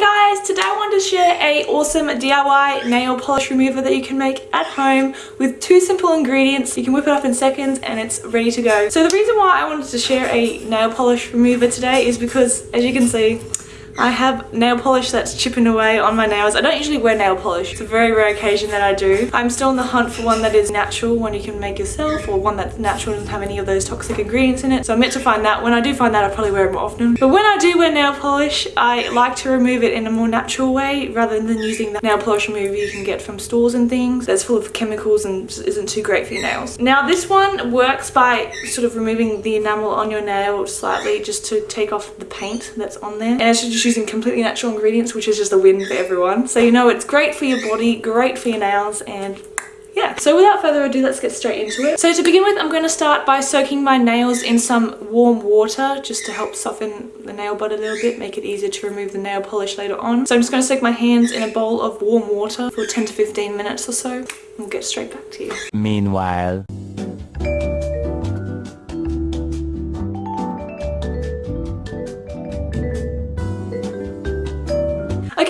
Guys, today I wanted to share a awesome DIY nail polish remover that you can make at home with two simple ingredients. You can whip it up in seconds and it's ready to go. So the reason why I wanted to share a nail polish remover today is because as you can see I have nail polish that's chipping away on my nails. I don't usually wear nail polish. It's a very rare occasion that I do. I'm still in the hunt for one that is natural, one you can make yourself, or one that's natural and doesn't have any of those toxic ingredients in it. So I'm meant to find that. When I do find that, I'll probably wear it more often. But when I do wear nail polish, I like to remove it in a more natural way rather than using the nail polish remover you can get from stores and things that's full of chemicals and isn't too great for your nails. Now this one works by sort of removing the enamel on your nail slightly just to take off the paint that's on there. And it's just using completely natural ingredients, which is just a win for everyone. So you know it's great for your body, great for your nails, and yeah. So without further ado, let's get straight into it. So to begin with, I'm going to start by soaking my nails in some warm water just to help soften the nail bud a little bit, make it easier to remove the nail polish later on. So I'm just going to soak my hands in a bowl of warm water for 10 to 15 minutes or so. We'll get straight back to you. Meanwhile...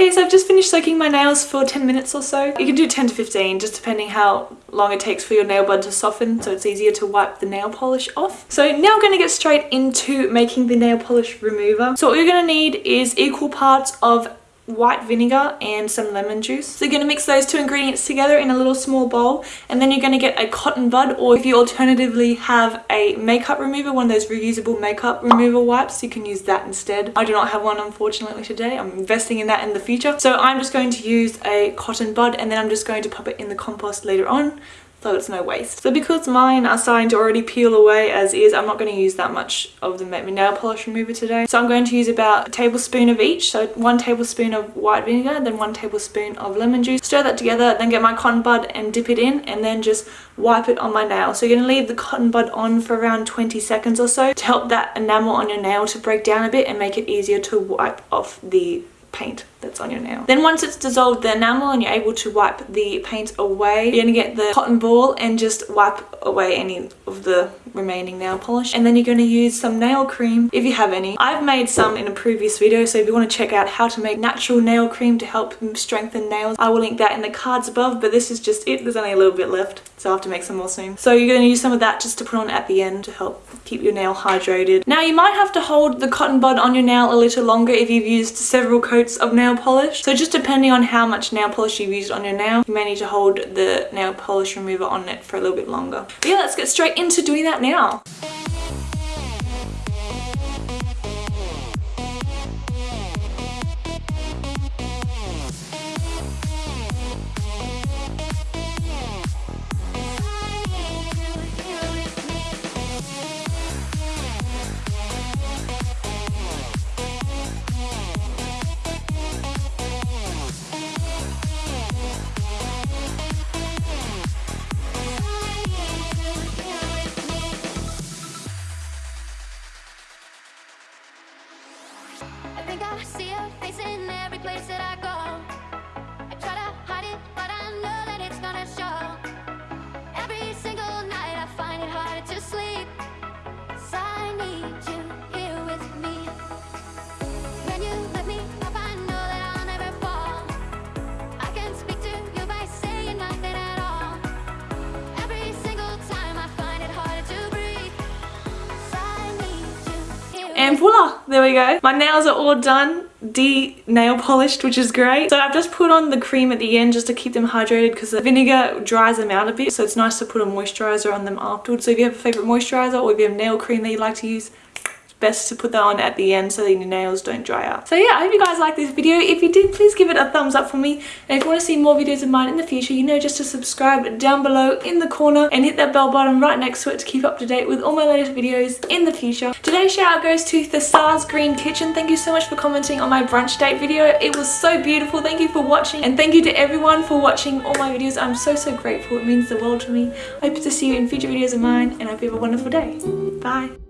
Okay, so I've just finished soaking my nails for 10 minutes or so. You can do 10 to 15, just depending how long it takes for your nail bud to soften, so it's easier to wipe the nail polish off. So now I'm going to get straight into making the nail polish remover. So what you're going to need is equal parts of white vinegar and some lemon juice. So you're going to mix those two ingredients together in a little small bowl and then you're going to get a cotton bud or if you alternatively have a makeup remover, one of those reusable makeup remover wipes, you can use that instead. I do not have one unfortunately today. I'm investing in that in the future. So I'm just going to use a cotton bud and then I'm just going to pop it in the compost later on so it's no waste. So because mine are starting to already peel away as is, I'm not going to use that much of the Make Me Nail Polish Remover today. So I'm going to use about a tablespoon of each. So one tablespoon of white vinegar, then one tablespoon of lemon juice. Stir that together, then get my cotton bud and dip it in and then just wipe it on my nail. So you're going to leave the cotton bud on for around 20 seconds or so to help that enamel on your nail to break down a bit and make it easier to wipe off the paint that's on your nail. Then once it's dissolved the enamel and you're able to wipe the paint away, you're going to get the cotton ball and just wipe away any of the remaining nail polish. And then you're going to use some nail cream if you have any. I've made some in a previous video so if you want to check out how to make natural nail cream to help strengthen nails, I will link that in the cards above but this is just it. There's only a little bit left so I'll have to make some more soon. So you're going to use some of that just to put on at the end to help keep your nail hydrated. Now you might have to hold the cotton bud on your nail a little longer if you've used several coats of nail polish. So just depending on how much nail polish you've used on your nail, you may need to hold the nail polish remover on it for a little bit longer. But yeah, let's get straight into doing that now. See your face in every place that I go. And voila, there we go. My nails are all done de-nail polished which is great. So I've just put on the cream at the end just to keep them hydrated because the vinegar dries them out a bit. So it's nice to put a moisturizer on them afterwards. So if you have a favorite moisturizer or if you have nail cream that you like to use best to put that on at the end so that your nails don't dry out. So yeah, I hope you guys like this video. If you did, please give it a thumbs up for me. And if you want to see more videos of mine in the future, you know just to subscribe down below in the corner and hit that bell button right next to it to keep up to date with all my latest videos in the future. Today's shout out goes to the Stars Green Kitchen. Thank you so much for commenting on my brunch date video. It was so beautiful. Thank you for watching and thank you to everyone for watching all my videos. I'm so, so grateful. It means the world to me. I hope to see you in future videos of mine and I hope you have a wonderful day. Bye.